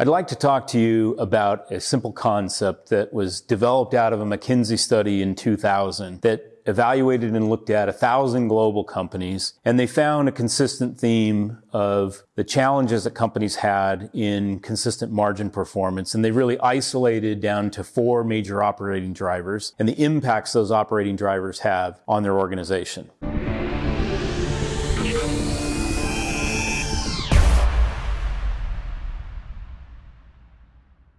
I'd like to talk to you about a simple concept that was developed out of a McKinsey study in 2000 that evaluated and looked at a thousand global companies, and they found a consistent theme of the challenges that companies had in consistent margin performance. And they really isolated down to four major operating drivers and the impacts those operating drivers have on their organization.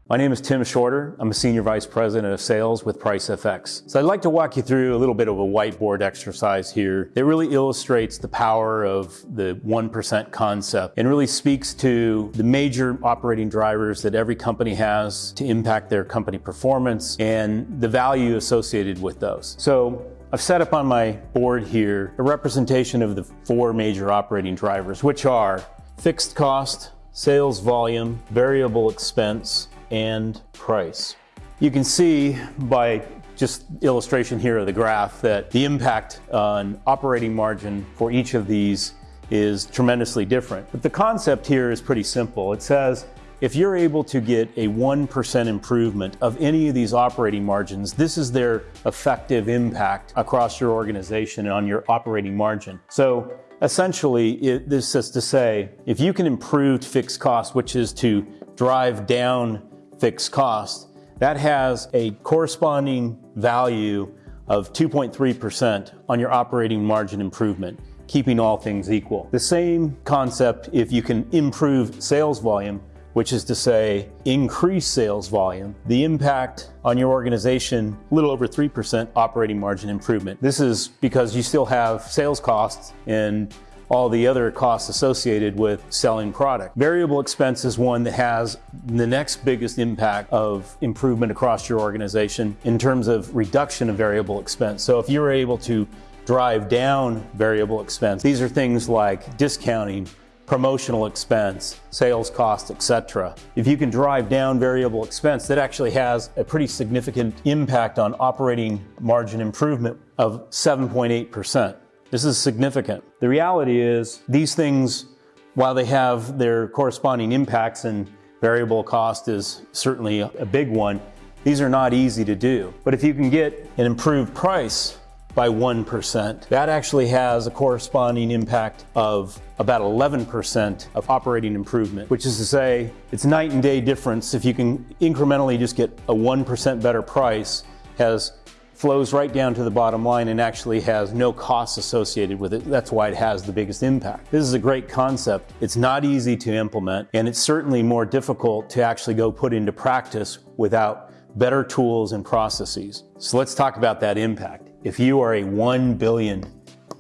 My name is Tim Shorter. I'm a Senior Vice President of Sales with PriceFX. So I'd like to walk you through a little bit of a whiteboard exercise here that really illustrates the power of the 1% concept and really speaks to the major operating drivers that every company has to impact their company performance and the value associated with those. So I've set up on my board here a representation of the four major operating drivers, which are fixed cost, sales volume, variable expense, and price. You can see by just illustration here of the graph that the impact on operating margin for each of these is tremendously different. But the concept here is pretty simple. It says if you're able to get a 1% improvement of any of these operating margins, this is their effective impact across your organization and on your operating margin. So essentially, it, this is to say, if you can improve fixed costs, which is to drive down fixed cost, that has a corresponding value of 2.3% on your operating margin improvement, keeping all things equal. The same concept if you can improve sales volume, which is to say increase sales volume, the impact on your organization, a little over 3% operating margin improvement. This is because you still have sales costs and all the other costs associated with selling product. Variable expense is one that has the next biggest impact of improvement across your organization in terms of reduction of variable expense. So if you're able to drive down variable expense, these are things like discounting, promotional expense, sales cost, etc. If you can drive down variable expense, that actually has a pretty significant impact on operating margin improvement of 7.8%. This is significant. The reality is these things, while they have their corresponding impacts and variable cost is certainly a big one, these are not easy to do. But if you can get an improved price by 1%, that actually has a corresponding impact of about 11% of operating improvement, which is to say it's night and day difference if you can incrementally just get a 1% better price has flows right down to the bottom line and actually has no costs associated with it. That's why it has the biggest impact. This is a great concept. It's not easy to implement and it's certainly more difficult to actually go put into practice without better tools and processes. So let's talk about that impact. If you are a $1 billion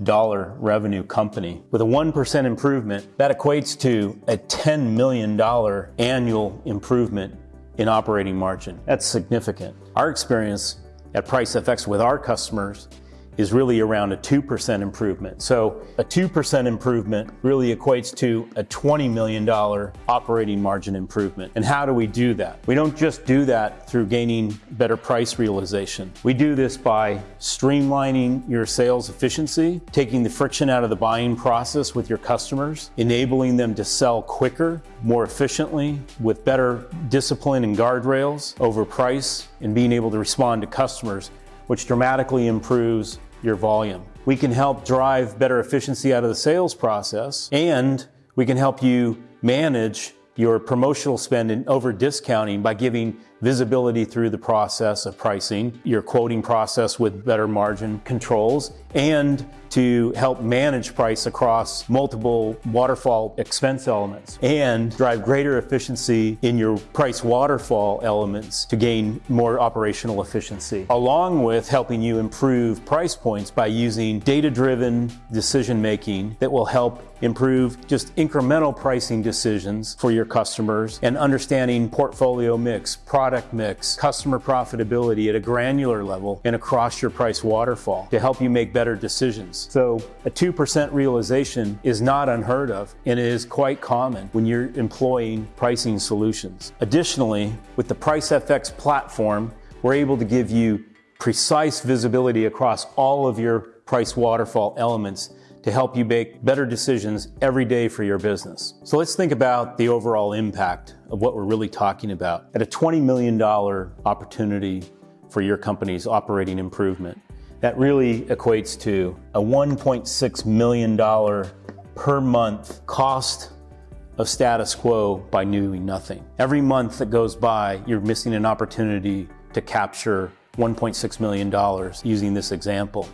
revenue company. With a 1% improvement, that equates to a $10 million annual improvement in operating margin. That's significant. Our experience at Price PriceFX with our customers is really around a 2% improvement. So a 2% improvement really equates to a $20 million operating margin improvement. And how do we do that? We don't just do that through gaining better price realization. We do this by streamlining your sales efficiency, taking the friction out of the buying process with your customers, enabling them to sell quicker, more efficiently, with better discipline and guardrails over price, and being able to respond to customers, which dramatically improves your volume. We can help drive better efficiency out of the sales process and we can help you manage your promotional spend and over discounting by giving visibility through the process of pricing, your quoting process with better margin controls, and to help manage price across multiple waterfall expense elements and drive greater efficiency in your price waterfall elements to gain more operational efficiency, along with helping you improve price points by using data-driven decision making that will help improve just incremental pricing decisions for your customers and understanding portfolio mix, product mix, customer profitability at a granular level and across your price waterfall to help you make better decisions. So a 2% realization is not unheard of and it is quite common when you're employing pricing solutions. Additionally, with the PriceFX platform, we're able to give you precise visibility across all of your price waterfall elements to help you make better decisions every day for your business. So let's think about the overall impact of what we're really talking about. At a $20 million opportunity for your company's operating improvement, that really equates to a $1.6 million per month cost of status quo by doing nothing. Every month that goes by, you're missing an opportunity to capture $1.6 million using this example.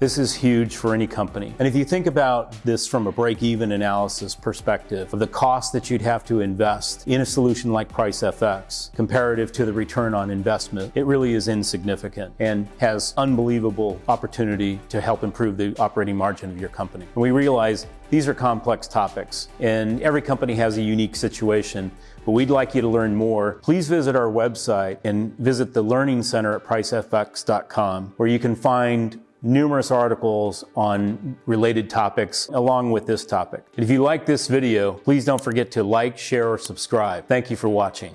This is huge for any company. And if you think about this from a break-even analysis perspective of the cost that you'd have to invest in a solution like PriceFX comparative to the return on investment, it really is insignificant and has unbelievable opportunity to help improve the operating margin of your company. And we realize these are complex topics and every company has a unique situation but we'd like you to learn more, please visit our website and visit the Learning Center at pricefx.com where you can find numerous articles on related topics along with this topic. if you like this video, please don't forget to like, share, or subscribe. Thank you for watching.